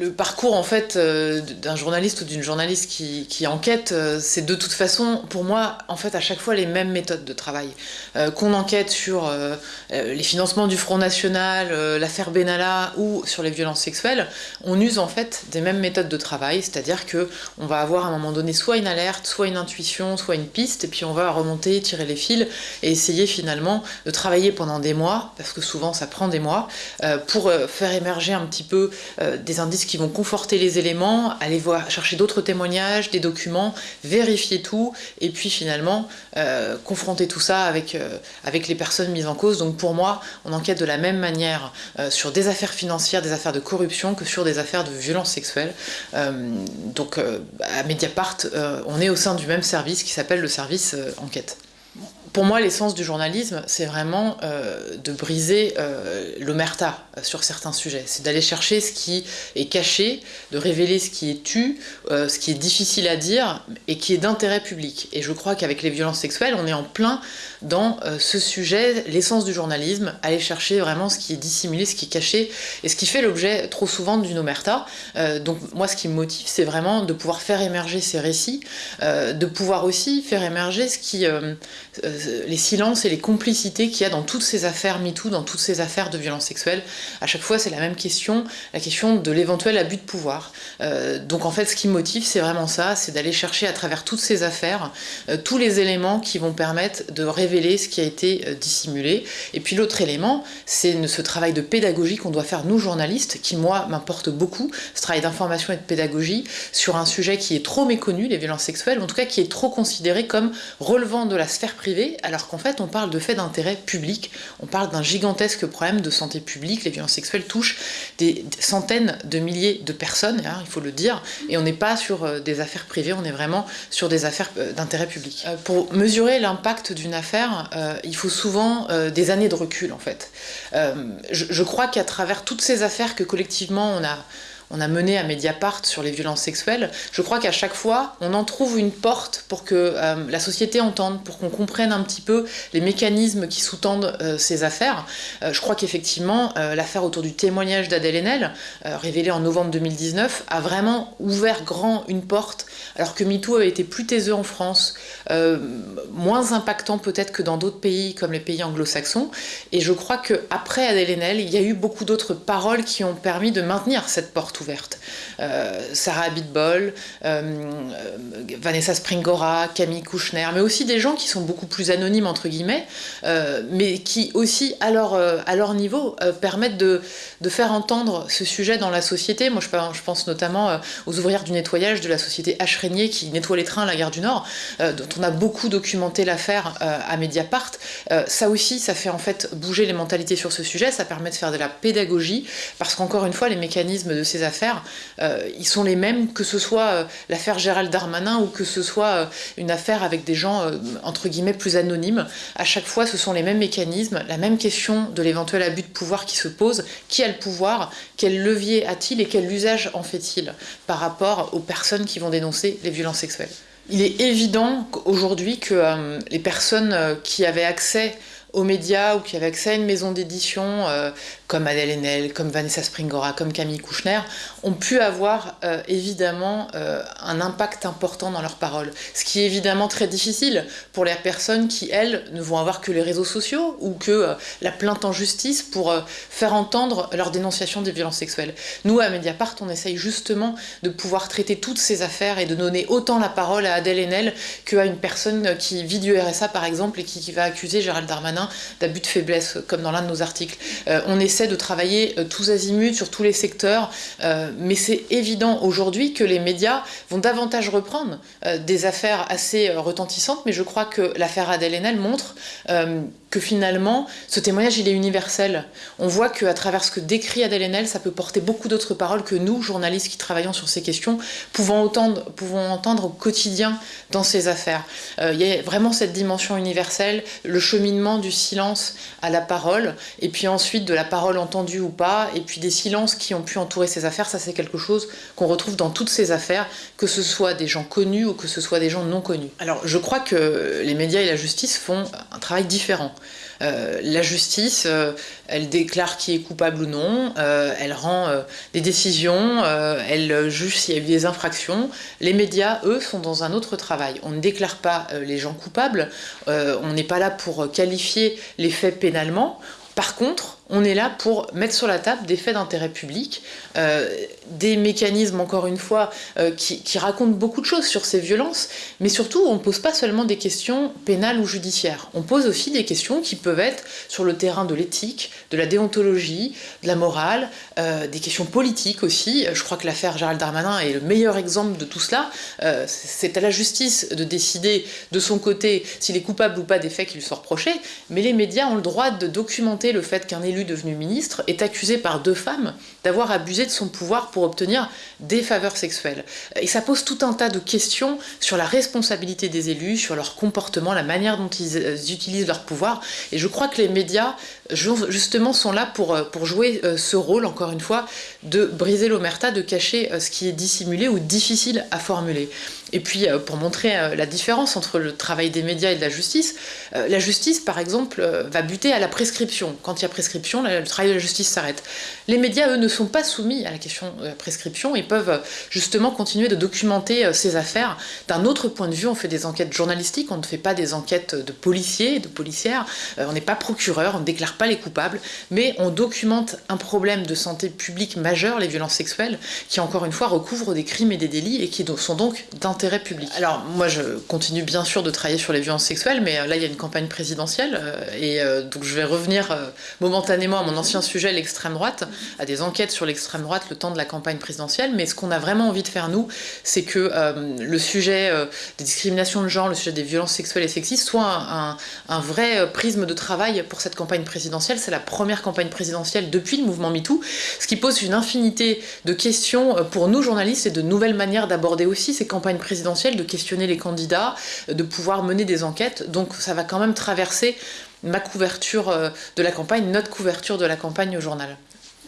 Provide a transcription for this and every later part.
le parcours en fait euh, d'un journaliste ou d'une journaliste qui, enquête, euh, c'est de toute façon pour moi en fait à chaque fois les mêmes méthodes de travail. Euh, qu'on enquête sur les financements du Front National, l'affaire Benalla ou sur les violences sexuelles, on use en fait des mêmes méthodes de travail, c'est-à-dire que on va avoir à un moment donné soit une alerte, soit une intuition, soit une piste, et puis on va remonter, tirer les fils et essayer finalement de travailler pendant des mois, parce que souvent ça prend des mois, pour faire émerger un petit peu des indices qui vont conforter les éléments, aller voir, chercher d'autres témoignages, des documents, vérifier tout, et puis finalement euh, confronter tout ça avec, euh, avec les personnes mises en cause. Donc pour moi, on enquête de la même manière euh, sur des affaires financières, des affaires de corruption que sur des affaires de violence sexuelle. Donc à Mediapart, on est au sein du même service qui s'appelle le service enquête. Pour moi, l'essence du journalisme, c'est vraiment euh, de briser euh, l'omerta sur certains sujets. C'est d'aller chercher ce qui est caché, de révéler ce qui est tu, euh, ce qui est difficile à dire et qui est d'intérêt public. Et je crois qu'avec les violences sexuelles, on est en plein dans ce sujet, l'essence du journalisme, aller chercher vraiment ce qui est dissimulé, ce qui est caché et ce qui fait l'objet trop souvent d'une omerta. Donc moi, ce qui me motive, c'est vraiment de pouvoir faire émerger ces récits, de pouvoir aussi faire émerger ce qui, les silences et les complicités qu'il y a dans toutes ces affaires MeToo, dans toutes ces affaires de violences sexuelles. À chaque fois, c'est la même question, la question de l'éventuel abus de pouvoir. Euh, donc en fait, ce qui me motive, c'est vraiment ça, c'est d'aller chercher à travers toutes ces affaires euh, tous les éléments qui vont permettre de révéler ce qui a été euh, dissimulé. Et puis l'autre élément, c'est ce travail de pédagogie qu'on doit faire nous journalistes, qui moi m'importe beaucoup, ce travail d'information et de pédagogie sur un sujet qui est trop méconnu, les violences sexuelles, en tout cas qui est trop considéré comme relevant de la sphère privée, alors qu'en fait on parle de faits d'intérêt public, on parle d'un gigantesque problème de santé publique, les violences sexuelles touchent des centaines de milliers de personnes, hein, il faut le dire, et on n'est pas sur euh, des affaires privées, on est vraiment sur des affaires euh, d'intérêt public. Euh, pour mesurer l'impact d'une affaire, il faut souvent des années de recul en fait. Je crois qu'à travers toutes ces affaires que collectivement on a on a mené à Mediapart sur les violences sexuelles, je crois qu'à chaque fois, on en trouve une porte pour que euh, la société entende, pour qu'on comprenne un petit peu les mécanismes qui sous-tendent euh, ces affaires. Euh, je crois qu'effectivement, l'affaire autour du témoignage d'Adèle Haenel, révélée en novembre 2019, a vraiment ouvert grand une porte, alors que MeToo avait été plus taiseux en France, moins impactant peut-être que dans d'autres pays comme les pays anglo-saxons. Et je crois qu'après Adèle Haenel, il y a eu beaucoup d'autres paroles qui ont permis de maintenir cette porte Euh, Sarah Abitbol, euh, euh, Vanessa Springora, Camille Kouchner, mais aussi des gens qui sont beaucoup plus anonymes entre guillemets, mais qui aussi à leur, niveau permettent de, faire entendre ce sujet dans la société. Moi je, pense- notamment aux ouvrières du nettoyage de la société H. Régnier qui nettoie les trains à la gare du Nord, dont on a beaucoup documenté l'affaire à Mediapart. Ça aussi, ça fait en fait bouger les mentalités sur ce sujet, ça permet de faire de la pédagogie, parce qu'encore une fois, les mécanismes de ces affaires, euh, ils sont les mêmes, que ce soit euh, l'affaire Gérald Darmanin ou que ce soit euh, une affaire avec des gens, entre guillemets, plus anonymes. À chaque fois, ce sont les mêmes mécanismes, la même question de l'éventuel abus de pouvoir qui se pose. Qui a le pouvoir? Quel levier a-t-il et quel usage en fait-il par rapport aux personnes qui vont dénoncer les violences sexuelles? Il est évident aujourd'hui que les personnes qui avaient accès aux médias ou qui avaient accès à une maison d'édition euh, comme Adèle Haenel, comme Vanessa Springora, comme Camille Kouchner, ont pu avoir euh, évidemment euh, un impact important dans leurs paroles. Ce qui est évidemment très difficile pour les personnes qui, elles, ne vont avoir que les réseaux sociaux ou que la plainte en justice pour faire entendre leur dénonciation des violences sexuelles. Nous, à Mediapart, on essaye justement de pouvoir traiter toutes ces affaires et de donner autant la parole à Adèle Haenel qu'à une personne qui vit du RSA, par exemple, et qui, qui va accuser Gérald Darmanin d'abus de faiblesse, comme dans l'un de nos articles. Euh, on essaie de travailler euh, tous azimuts sur tous les secteurs, euh, mais c'est évident aujourd'hui que les médias vont davantage reprendre euh, des affaires assez euh, retentissantes, mais je crois que l'affaire Adèle Haenel montre euh, que finalement, ce témoignage, il est universel. On voit qu'à travers ce que décrit Adèle Haenel, ça peut porter beaucoup d'autres paroles que nous, journalistes qui travaillons sur ces questions, pouvons entendre, au quotidien dans ces affaires. Euh, il y a vraiment cette dimension universelle, le cheminement du silence à la parole, et puis ensuite de la parole entendue ou pas, et puis des silences qui ont pu entourer ces affaires, ça c'est quelque chose qu'on retrouve dans toutes ces affaires, que ce soit des gens connus ou que ce soit des gens non connus. Alors je crois que les médias et la justice font un travail différent. Euh, la justice, euh, elle déclare qui est coupable ou non, euh, elle rend des décisions, elle juge s'il y a eu des infractions. Les médias, eux, sont dans un autre travail. On ne déclare pas les gens coupables, on n'est pas là pour qualifier les faits pénalement. Par contre, on est là pour mettre sur la table des faits d'intérêt public, euh, des mécanismes, encore une fois, euh, qui, racontent beaucoup de choses sur ces violences, mais surtout, on ne pose pas seulement des questions pénales ou judiciaires. On pose aussi des questions qui peuvent être sur le terrain de l'éthique, de la déontologie, de la morale, euh, des questions politiques aussi. Je crois que l'affaire Gérald Darmanin est le meilleur exemple de tout cela. C'est à la justice de décider de son côté s'il est coupable ou pas des faits qui lui sont reprochés, mais les médias ont le droit de documenter le fait qu'un élu devenu ministre, est accusé par deux femmes d'avoir abusé de son pouvoir pour obtenir des faveurs sexuelles. Et ça pose tout un tas de questions sur la responsabilité des élus, sur leur comportement, la manière dont ils euh, utilisent leur pouvoir. Et je crois que les médias, justement, sont là pour, euh, pour jouer euh, ce rôle, encore une fois, de briser l'omerta, de cacher ce qui est dissimulé ou difficile à formuler. Et puis, pour montrer la différence entre le travail des médias et de la justice, la justice, par exemple, va buter à la prescription. Quand il y a prescription, le travail de la justice s'arrête. Les médias, eux, ne sont pas soumis à la question de la prescription. Ils peuvent justement continuer de documenter euh, ces affaires d'un autre point de vue. On fait des enquêtes journalistiques, on ne fait pas des enquêtes de policiers, de policières. Euh, on n'est pas procureur, on ne déclare pas les coupables, mais on documente un problème de santé publique majeur, les violences sexuelles, qui encore une fois recouvrent des crimes et des délits et qui sont donc d'intérêt public. Alors moi, je continue bien sûr de travailler sur les violences sexuelles, mais euh, là, il y a une campagne présidentielle et donc je vais revenir momentanément à mon ancien sujet, l'extrême droite, à des enquêtes sur l'extrême droite le temps de la campagne présidentielle, mais ce qu'on a vraiment envie de faire, nous, c'est que euh, le sujet euh, des discriminations de genre, le sujet des violences sexuelles et sexistes soit un, un, vrai euh, prisme de travail pour cette campagne présidentielle. C'est la première campagne présidentielle depuis le mouvement MeToo, ce qui pose une infinité de questions pour nous, journalistes, et de nouvelles manières d'aborder aussi ces campagnes présidentielles, de questionner les candidats, de pouvoir mener des enquêtes. Donc ça va quand même traverser ma couverture de la campagne, notre couverture de la campagne au journal.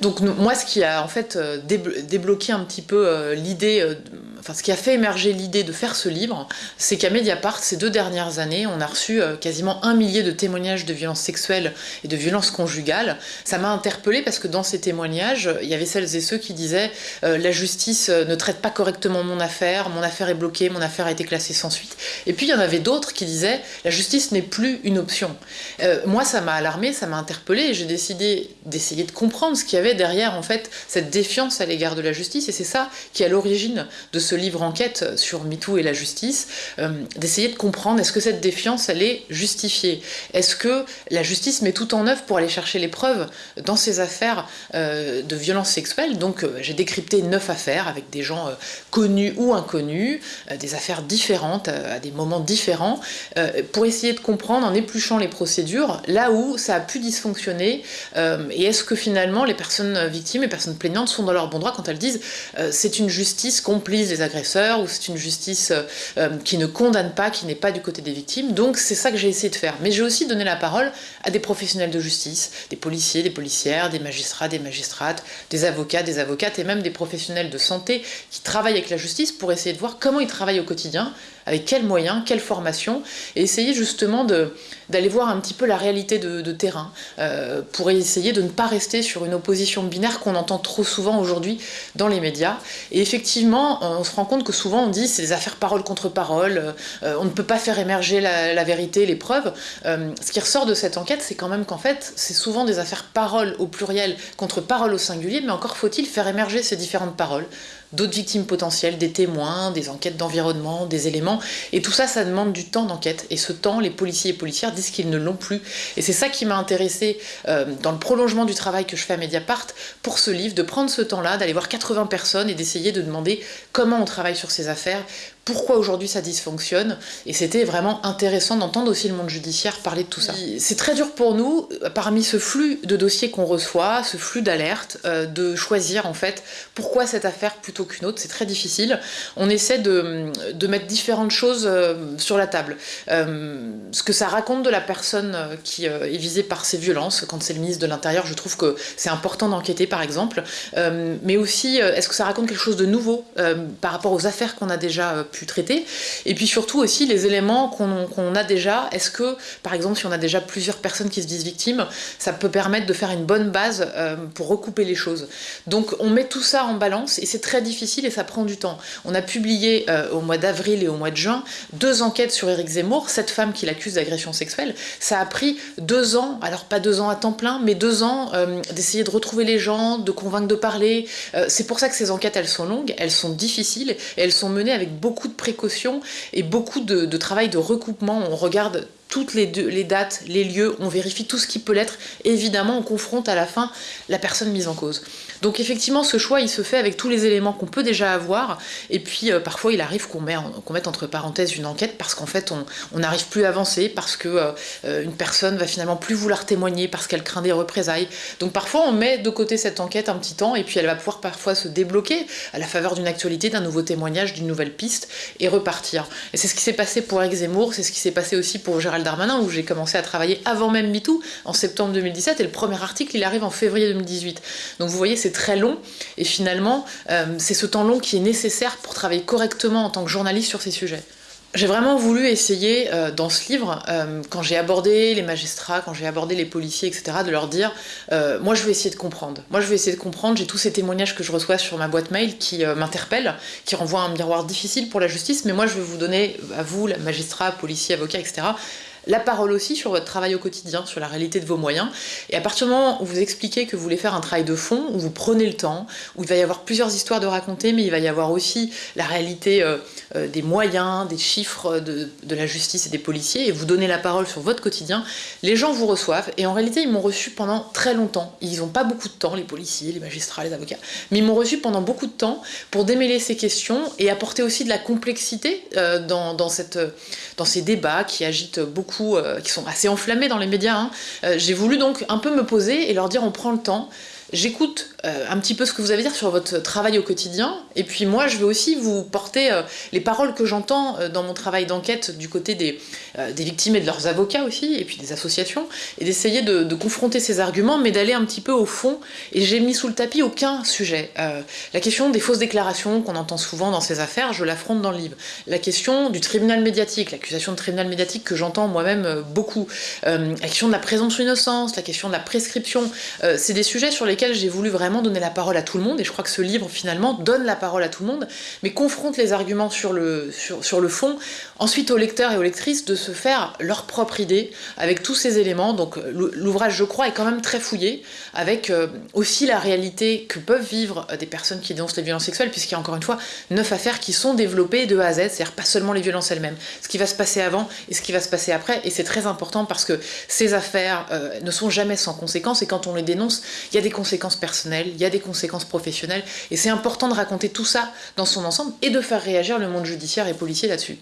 Donc moi, ce qui a en fait euh, débloqué un petit peu euh, l'idée, euh, enfin ce qui a fait émerger l'idée de faire ce livre, c'est qu'à Mediapart, ces deux dernières années, on a reçu quasiment un millier de témoignages de violences sexuelles et de violences conjugales. Ça m'a interpellée parce que dans ces témoignages, il y avait celles et ceux qui disaient la justice ne traite pas correctement mon affaire, mon affaire est bloquée, mon affaire a été classée sans suite. Et puis il y en avait d'autres qui disaient la justice n'est plus une option. moi, ça m'a alarmée, ça m'a interpellée et j'ai décidé d'essayer de comprendre ce qu'il y avait derrière en fait cette défiance à l'égard de la justice. Et c'est ça qui est à l'origine de ce livre enquête sur MeToo et la justice, euh, d'essayer de comprendre est-ce que cette défiance elle est justifiée. Est-ce que la justice met tout en œuvre pour aller chercher les preuves dans ces affaires euh, de violences sexuelles Donc euh, j'ai décrypté neuf affaires avec des gens connus ou inconnus, des affaires différentes à des moments différents, pour essayer de comprendre en épluchant les procédures là où ça a pu dysfonctionner et est-ce que finalement les personnes victimes et personnes plaignantes sont dans leur bon droit quand elles disent euh, c'est une justice complice des agresseurs ou c'est une justice euh, euh, qui ne condamne pas, qui n'est pas du côté des victimes. Donc c'est ça que j'ai essayé de faire. Mais j'ai aussi donné la parole à des professionnels de justice, des policiers, des policières, des magistrats, des magistrates, des avocats, des avocates et même des professionnels de santé qui travaillent avec la justice pour essayer de voir comment ils travaillent au quotidien, avec quels moyens, quelle formation, et essayer justement d'aller voir un petit peu la réalité de, terrain, euh, pour essayer de ne pas rester sur une opposition binaire qu'on entend trop souvent aujourd'hui dans les médias. Et effectivement, on se rend compte que souvent on dit c'est des affaires parole contre parole, euh, on ne peut pas faire émerger la, vérité, les preuves. Euh, ce qui ressort de cette enquête, c'est quand même qu'en fait, c'est souvent des affaires parole au pluriel contre parole au singulier, mais encore faut-il faire émerger ces différentes paroles d'autres victimes potentielles, des témoins, des enquêtes d'environnement, des éléments. Et tout ça, ça demande du temps d'enquête. Et ce temps, les policiers et policières disent qu'ils ne l'ont plus. Et c'est ça qui m'a intéressé euh, dans le prolongement du travail que je fais à Mediapart pour ce livre, de prendre ce temps-là, d'aller voir 80 personnes et d'essayer de demander comment on travaille sur ces affaires pourquoi aujourd'hui ça dysfonctionne. Et c'était vraiment intéressant d'entendre aussi le monde judiciaire parler de tout ça. C'est très dur pour nous, parmi ce flux de dossiers qu'on reçoit, ce flux d'alertes, euh, de choisir en fait pourquoi cette affaire plutôt qu'une autre. C'est très difficile. On essaie de, de mettre différentes choses euh, sur la table. Euh, ce que ça raconte de la personne qui est visée par ces violences, quand c'est le ministre de l'Intérieur, je trouve que c'est important d'enquêter par exemple. mais aussi, est-ce que ça raconte quelque chose de nouveau par rapport aux affaires qu'on a déjà pu traiter Et puis surtout aussi les éléments qu'on a déjà. Est-ce que, par exemple, si on a déjà plusieurs personnes qui se disent victimes, ça peut permettre de faire une bonne base euh, pour recouper les choses. Donc on met tout ça en balance et c'est très difficile et ça prend du temps. On a publié euh, au mois d'avril et au mois de juin deux enquêtes sur Éric Zemmour, cette femme qui l'accuse d'agression sexuelle. Ça a pris deux ans, alors pas deux ans à temps plein, mais deux ans euh, d'essayer de retrouver les gens, de convaincre de parler. c'est pour ça que ces enquêtes, elles sont longues, elles sont difficiles et elles sont menées avec beaucoup de précautions et beaucoup de, travail de recoupement. On regarde toutes les, les, dates, les lieux, on vérifie tout ce qui peut l'être, évidemment on confronte à la fin la personne mise en cause. Donc effectivement ce choix il se fait avec tous les éléments qu'on peut déjà avoir, et puis euh, parfois il arrive qu'on mette entre parenthèses une enquête parce qu'en fait on n'arrive plus à avancer, parce que euh, euh, personne va finalement plus vouloir témoigner, parce qu'elle craint des représailles. Donc parfois on met de côté cette enquête un petit temps, et puis elle va pouvoir parfois se débloquer à la faveur d'une actualité, d'un nouveau témoignage, d'une nouvelle piste, et repartir. Et c'est ce qui s'est passé pour Eric Zemmour, c'est ce qui s'est passé aussi pour Gérald Darmanin, où j'ai commencé à travailler avant même MeToo, en septembre 2017, et le premier article, il arrive en février 2018. Donc vous voyez, c'est très long, et finalement, euh, c'est ce temps long qui est nécessaire pour travailler correctement en tant que journaliste sur ces sujets. J'ai vraiment voulu essayer euh, dans ce livre, euh, quand j'ai abordé les magistrats, quand j'ai abordé les policiers, etc., de leur dire moi je vais essayer de comprendre. Moi je vais essayer de comprendre, j'ai tous ces témoignages que je reçois sur ma boîte mail qui m'interpellent, qui renvoient un miroir difficile pour la justice, mais moi je vais vous donner, à vous, magistrats, policiers, avocats, etc., la parole aussi sur votre travail au quotidien, sur la réalité de vos moyens. Et à partir du moment où vous expliquez que vous voulez faire un travail de fond, où vous prenez le temps, où il va y avoir plusieurs histoires de raconter, mais il va y avoir aussi la réalité euh, euh, des moyens, des chiffres de, la justice et des policiers, et vous donnez la parole sur votre quotidien, les gens vous reçoivent. Et en réalité, ils m'ont reçu pendant très longtemps. Ils n'ont pas beaucoup de temps, les policiers, les magistrats, les avocats, mais ils m'ont reçu pendant beaucoup de temps pour démêler ces questions et apporter aussi de la complexité euh, dans, ces débats qui agitent beaucoup euh, qui sont assez enflammés dans les médias. Hein. Euh, j'ai voulu donc un peu me poser et leur dire on prend le temps, j'écoute euh, un petit peu ce que vous avez à dire sur votre travail au quotidien, et puis moi je vais aussi vous porter euh, les paroles que j'entends euh, dans mon travail d'enquête du côté des, des, victimes et de leurs avocats aussi, et puis des associations, et d'essayer de, de, confronter ces arguments, mais d'aller un petit peu au fond, et j'ai mis sous le tapis aucun sujet. la question des fausses déclarations qu'on entend souvent dans ces affaires, je l'affronte dans le livre. La question du tribunal médiatique, l'accusation de tribunal médiatique que j'entends moi-même beaucoup, la question de la présomption d'innocence, la question de la prescription, c'est des sujets sur lesquels j'ai voulu vraiment donner la parole à tout le monde, et je crois que ce livre finalement donne la parole à tout le monde, mais confronte les arguments sur le, sur, le fond, ensuite aux lecteurs et aux lectrices de se faire leur propre idée avec tous ces éléments. Donc l'ouvrage, je crois, est quand même très fouillé, avec euh, aussi la réalité que peuvent vivre des personnes qui dénoncent les violences sexuelles, puisqu'il y a encore une fois neuf affaires qui sont développées de A à Z, c'est-à-dire pas seulement les violences elles-mêmes, ce qui va se passer avant et ce qui va se passer après, et c'est très important parce que ces affaires euh, ne sont jamais sans conséquences, et quand on les dénonce, il y a des conséquences il y a des conséquences professionnelles, et c'est important de raconter tout ça dans son ensemble et de faire réagir le monde judiciaire et policier là-dessus.